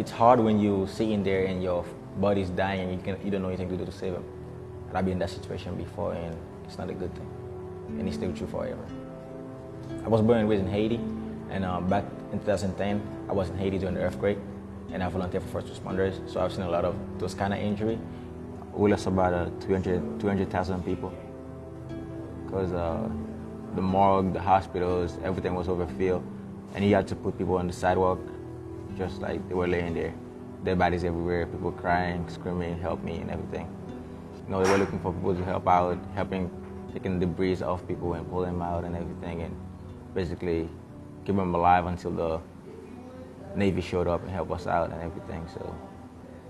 it's hard when you sitting there and your body's dying and you can you don't know anything to do to save him. And I've been in that situation before, and it's not a good thing, and it's still true forever. I was born and raised in Haiti, and uh, back in 2010, I was in Haiti during the earthquake, and I volunteered for first responders, so I've seen a lot of those kind of injury. We lost about uh, 200 200,000 people because uh, the morgue, the hospitals, everything was overfilled, and you had to put people on the sidewalk, just like they were laying there. Dead bodies everywhere, people crying, screaming, help me, and everything. You know, they were looking for people to help out, helping taking the debris off people and pulling them out and everything, and basically keep them alive until the Navy showed up and helped us out and everything. So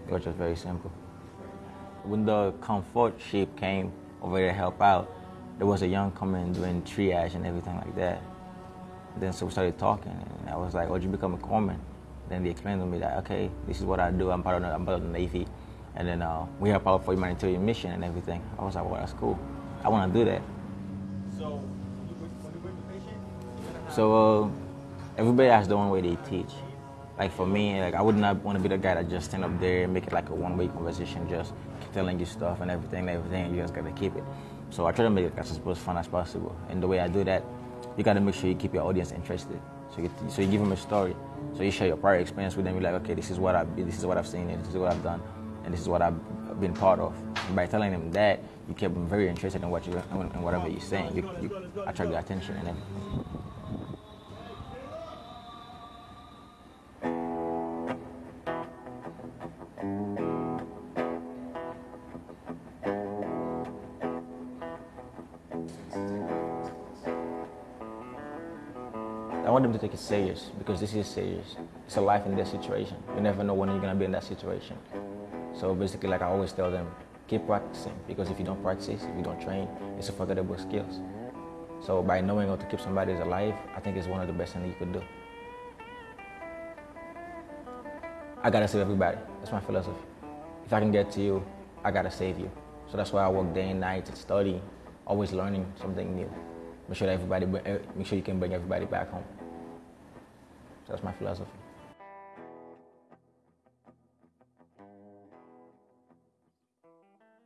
it was just very simple. When the comfort ship came over to help out, there was a young coming doing triage and everything like that. Then so we started talking, and I was like, oh, "Why'd you become a corpsman?" Then they explained to me that, "Okay, this is what I do. I'm part of the, I'm part of the Navy, and then uh, we help out for humanitarian mission and everything." I was like, "Well, that's cool. I want to do that." So, when you bring, when you bring the patient, So uh, everybody has their own way they teach. Like for me, like I would not want to be the guy that just stand up there and make it like a one-way conversation, just telling you stuff and everything, and everything, and you just gotta keep it. So I try to make it as as fun as possible. And the way I do that, you gotta make sure you keep your audience interested. So you, so you give them a story. So you share your prior experience with them. You're like, okay, this is what I've this is what I've seen, and this is what I've done, and this is what I've been part of. And by telling them that, you keep them very interested in what you in whatever you're saying. You, you attract their attention and everything. I want them to take it serious because this is serious. It's a life and death situation. You never know when you're gonna be in that situation. So basically, like I always tell them, keep practicing because if you don't practice, if you don't train, it's a forgettable skills. So by knowing how to keep somebody alive, I think it's one of the best things you could do. I gotta save everybody. That's my philosophy. If I can get to you, I gotta save you. So that's why I work day and night to study, always learning something new. Make sure that everybody, make sure you can bring everybody back home. That's my philosophy.